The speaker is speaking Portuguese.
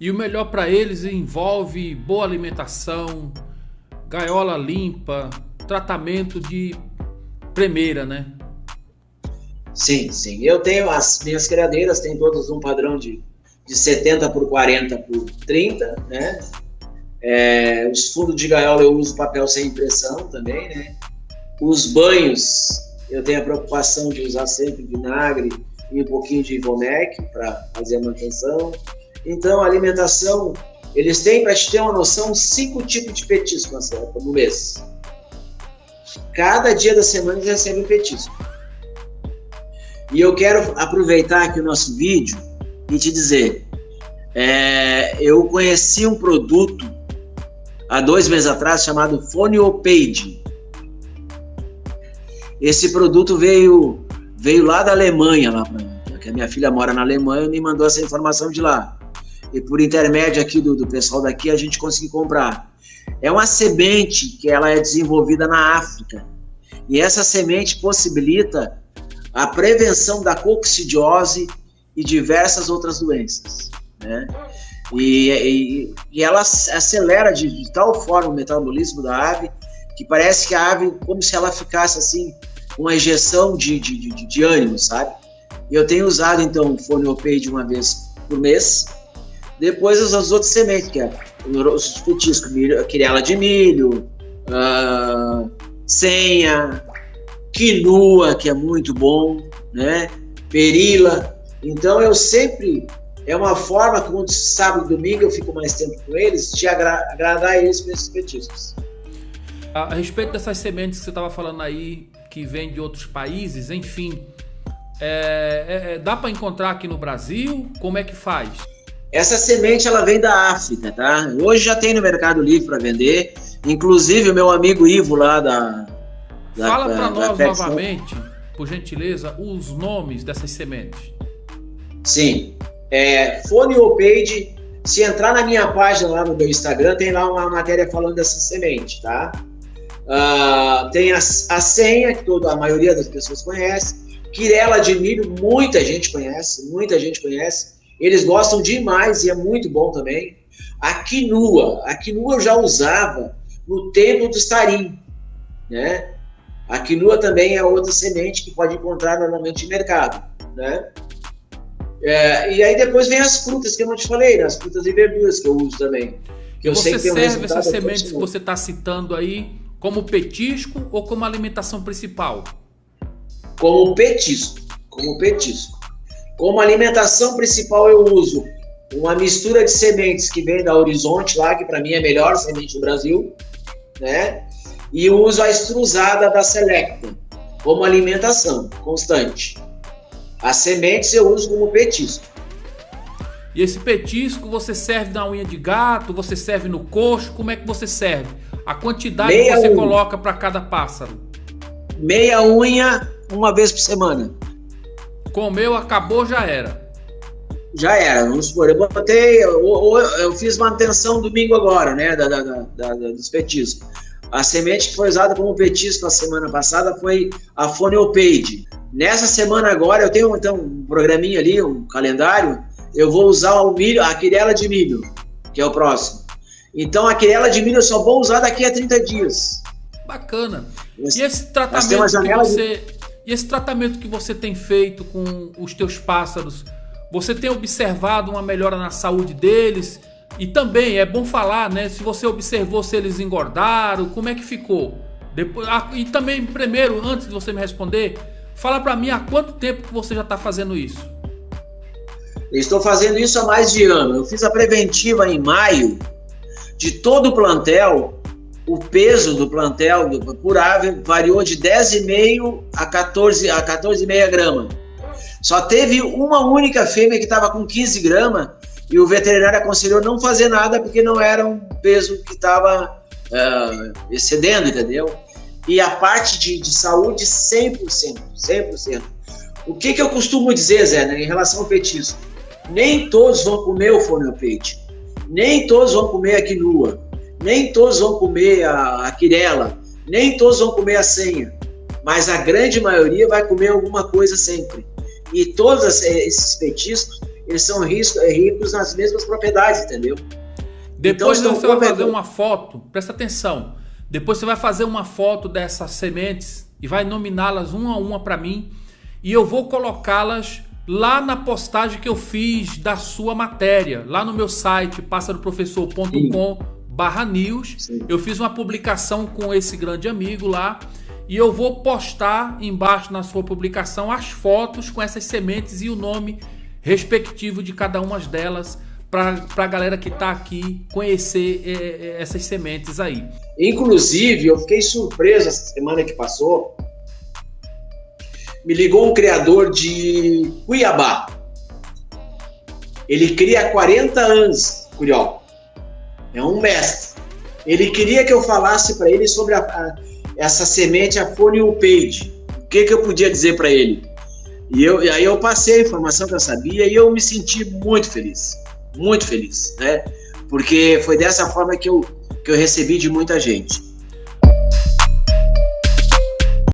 E o melhor para eles envolve boa alimentação, gaiola limpa, tratamento de primeira, né? Sim, sim. Eu tenho as minhas criadeiras, tem todas um padrão de, de 70 por 40 por 30, né? É, os fundos de gaiola eu uso papel sem impressão também, né? Os banhos, eu tenho a preocupação de usar sempre vinagre e um pouquinho de Ivomec para fazer a manutenção. Então, a alimentação, eles têm, para te ter uma noção, cinco tipos de petisco no mês. Cada dia da semana eles recebem petisco. E eu quero aproveitar aqui o nosso vídeo e te dizer, é, eu conheci um produto há dois meses atrás chamado Phoneopage. Esse produto veio veio lá da Alemanha, lá pra, que a minha filha mora na Alemanha e me mandou essa informação de lá. E por intermédio aqui do, do pessoal daqui a gente conseguiu comprar. É uma semente que ela é desenvolvida na África. E essa semente possibilita a prevenção da coccidiose e diversas outras doenças. Né? E, e, e ela acelera de, de, tal forma o metabolismo da ave que parece que a ave, como se ela ficasse assim, uma injeção de, de, de, de ânimo, sabe? Eu tenho usado então o Foneopay uma vez por mês. Depois as, outras sementes, que é os petiscos, quirela de milho, uh, senha, quinua, que é muito bom, né? Perila. Então eu sempre é uma forma que quando sábado e domingo eu fico mais tempo com eles, de agra agradar eles com esses petiscos. A, a respeito dessas sementes que você estava falando aí, que vem de outros países, enfim, é, é, é dá para encontrar aqui no Brasil? Como é que faz? Essa semente ela vem da África, tá? Hoje já tem no Mercado Livre para vender. Inclusive o meu amigo Ivo lá da. da Fala para nós novamente, por gentileza, os nomes dessas sementes. Sim é, Page. Se entrar na minha página lá no meu Instagram, tem lá uma matéria falando dessa semente, tá? Uh, tem a, a senha, que toda a maioria das pessoas conhece. Quirela de milho, muita gente conhece, muita gente conhece. Eles gostam demais e é muito bom também. A quinua, a quinua eu já usava no tempo do estarim, né? A quinua também é outra semente que pode encontrar normalmente em mercado, né? É, e aí depois vem as frutas que eu não te falei, né? as frutas e verduras que eu uso também. Que eu você sei que serve um essas sementes que você está citando aí como petisco ou como alimentação principal? Como petisco, como petisco. Como alimentação principal eu uso uma mistura de sementes que vem da Horizonte lá, que para mim é a melhor semente do Brasil, né? E uso a extrusada da Selecta como alimentação constante. As sementes eu uso como petisco. E esse petisco você serve na unha de gato, você serve no coxo, como é que você serve? A quantidade Meia que você unha. coloca para cada pássaro? Meia unha uma vez por semana. Comeu, acabou, já era. Já era, vamos supor, eu botei, eu, eu fiz manutenção domingo agora, né, da, da, da, dos petiscos. A semente que foi usada como petisco a semana passada foi a Phoneopage. Nessa semana agora, eu tenho então um programinha ali, um calendário, eu vou usar o milho, a quirela de milho, que é o próximo. Então a quirela de milho eu só vou usar daqui a 30 dias. Bacana. E esse tratamento que você de... e esse tratamento que você tem feito com os teus pássaros, você tem observado uma melhora na saúde deles? E também é bom falar, né, se você observou se eles engordaram, como é que ficou? Depois, ah, e também primeiro, antes de você me responder, Fala para mim há quanto tempo que você já está fazendo isso? estou fazendo isso há mais de ano. Eu fiz a preventiva em maio de todo o plantel. O peso do plantel por ave variou de 10,5 a 14 a 14,5 gramas. Só teve uma única fêmea que estava com 15 gramas e o veterinário aconselhou não fazer nada porque não era um peso que estava uh, ah, excedendo, entendeu? e a parte de, de saúde 100%, 100%. O que, que eu costumo dizer, Zé, né, em relação ao petisco? Nem todos vão comer o foneopate, nem todos vão comer a quinua, nem todos vão comer a, a quirela, nem todos vão comer a senha, mas a grande maioria vai comer alguma coisa sempre. E todos esses petiscos, eles são ricos, ricos nas mesmas propriedades, entendeu? Depois então, você vai fazer uma foto, presta atenção. Depois você vai fazer uma foto dessas sementes e vai nominá-las uma a uma para mim e eu vou colocá-las lá na postagem que eu fiz da sua matéria, lá no meu site passaroprofessor.com barra news. Eu fiz uma publicação com esse grande amigo lá e eu vou postar embaixo na sua publicação as fotos com essas sementes e o nome respectivo de cada uma delas para a galera que está aqui conhecer é, é, essas sementes aí. Inclusive, eu fiquei surpreso essa semana que passou me ligou um criador de Cuiabá. Ele cria há 40 anos, Curió. É um mestre. Ele queria que eu falasse para ele sobre a, a, essa semente, a Phonium Page. O que, que eu podia dizer para ele? E eu, aí eu passei a informação que eu sabia e eu me senti muito feliz. Muito feliz, né? Porque foi dessa forma que eu, que eu recebi de muita gente.